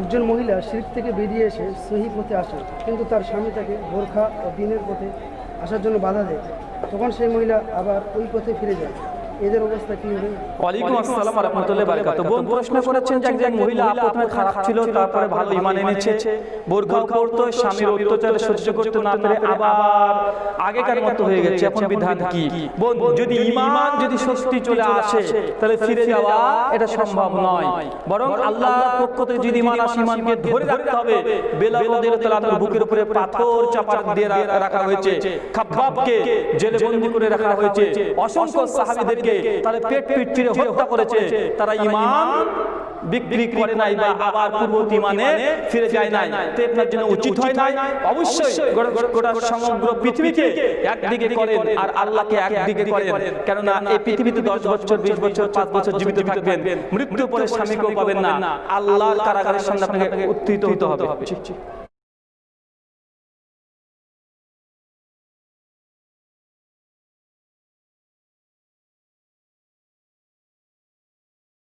একজন মহিলা শিল্প থেকে বেরিয়ে এসে সহি পথে আসে, কিন্তু তার স্বামী তাকে বোরখা ও দিনের পথে আসার জন্য বাধা দেয়। তখন সেই মহিলা আবার ওই পথে ফিরে যায়। এদের অবস্থা কী হবে? ওয়ালাইকুম আসসালাম রহমতুল্লাহ বারকাত বোন প্রশ্ন করেছেন যে একজন মহিলা প্রথমে খারাপ ছিল তারপরে ভালো ইমান এনেছে বোরখা পড়তো স্বামীর অত্যাচার সহ্য করতে না পেরে আবার আগেকার মতো হয়ে গেছে। এখন বিধান কি? বোন যদি ইমান যদি সত্যি চলে আসে তাহলে ফিরে যাওয়া এটা সম্ভব নয়। বরং আল্লাহর পক্ষ থেকে যদি ইমান আসে ইমানকে ধরে রাখতে হবে বেলাল রাদিয়াল্লাহু তাআলার বুকের উপরে পাথর চাপা দিয়ে রাখা হয়েছে। খাব্বাবকে জেলে বন্দী করে রাখা হয়েছে অসংখ্য সাহাবীদেরকে তাহলে পেট পিট চিরে হত্যা করেছে। তারা ইমান বিক্রি করে নাই বা আবার পূর্ববর্তী ইমানে ফিরে যায় নাই। তো আপনার জন্য উচিত হয় নাই? অবশ্যই গোটা- সমগ্র পৃথিবীকে একদিকে করেন আর আল্লাহকে একদিকে করেন। কেননা এই পৃথিবীতে দশ বছর বিশ বছর পাঁচ বছর জীবিত থাকবেন। মৃত্যুর পরে স্বামীকেও পাবেন না? আল্লাহর কারাগারের সামনে আপনাকে উত্থিত হতে হবে।